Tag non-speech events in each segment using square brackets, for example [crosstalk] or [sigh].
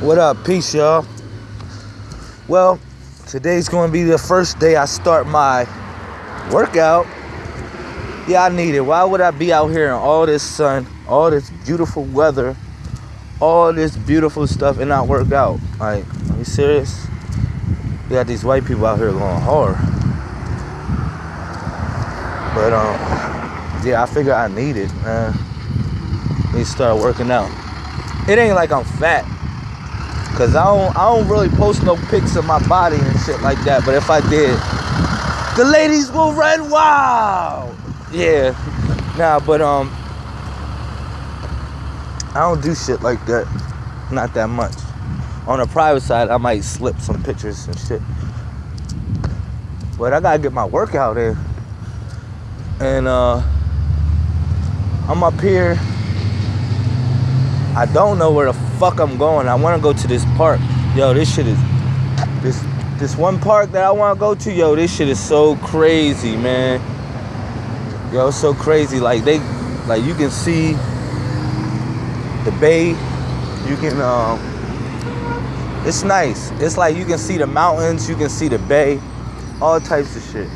What up? Peace, y'all. Well, today's going to be the first day I start my workout. Yeah, I need it. Why would I be out here in all this sun, all this beautiful weather, all this beautiful stuff and not work out? Like, are you serious? We got these white people out here going hard. But um, yeah, I figure I need it, man. Need to start working out. It ain't like I'm fat. Cause I don't I don't really post no pics of my body and shit like that. But if I did, the ladies will run wild. Yeah. Nah, but um I don't do shit like that. Not that much. On the private side, I might slip some pictures and shit. But I gotta get my workout in. And uh I'm up here. I don't know where the fuck I'm going. I wanna go to this park. Yo, this shit is this this one park that I wanna go to, yo, this shit is so crazy, man. Yo, so crazy. Like they like you can see the bay. You can um it's nice. It's like you can see the mountains, you can see the bay, all types of shit.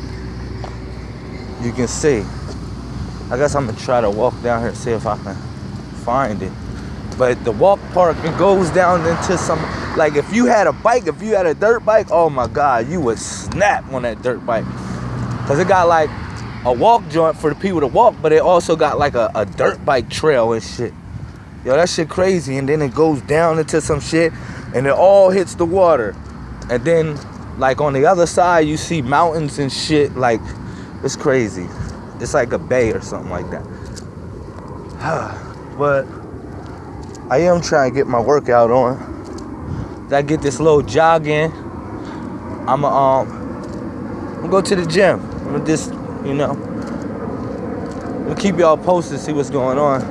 You can see. I guess I'm gonna try to walk down here and see if I can find it. But the walk park it goes down into some like if you had a bike, if you had a dirt bike, oh my god, you would snap on that dirt bike. Cause it got like a walk joint for the people to walk, but it also got like a, a dirt bike trail and shit. Yo, that shit crazy. And then it goes down into some shit and it all hits the water. And then like on the other side, you see mountains and shit. Like it's crazy. It's like a bay or something like that. [sighs] but I am trying to get my workout on. I get this little jog in. I'ma um I'm go to the gym. I'm gonna just, you know, I'm gonna keep y'all posted, see what's going on.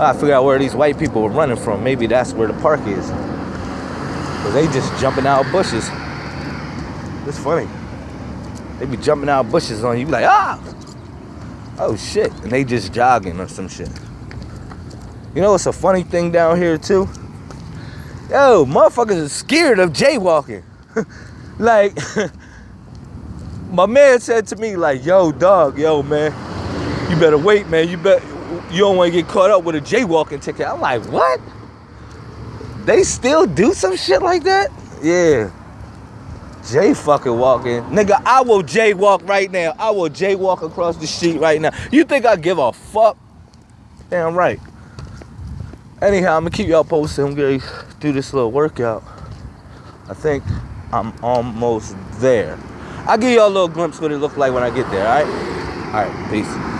I figure out where these white people are running from. Maybe that's where the park is. Cause they just jumping out of bushes. It's funny. They be jumping out of bushes on you. You be like, ah! Oh shit. And they just jogging or some shit. You know what's a funny thing down here too? Yo, motherfuckers are scared of jaywalking. [laughs] like, [laughs] my man said to me, like, yo, dog, yo, man, you better wait, man. You bet you don't want to get caught up with a jaywalking ticket. I'm like, what? They still do some shit like that? Yeah. Jay fucking walking. Nigga, I will jaywalk right now. I will jaywalk across the street right now. You think I give a fuck? Damn right. Anyhow, I'm gonna keep y'all posted. I'm gonna do this little workout. I think I'm almost there. I'll give y'all a little glimpse what it look like when I get there, alright? Alright, peace.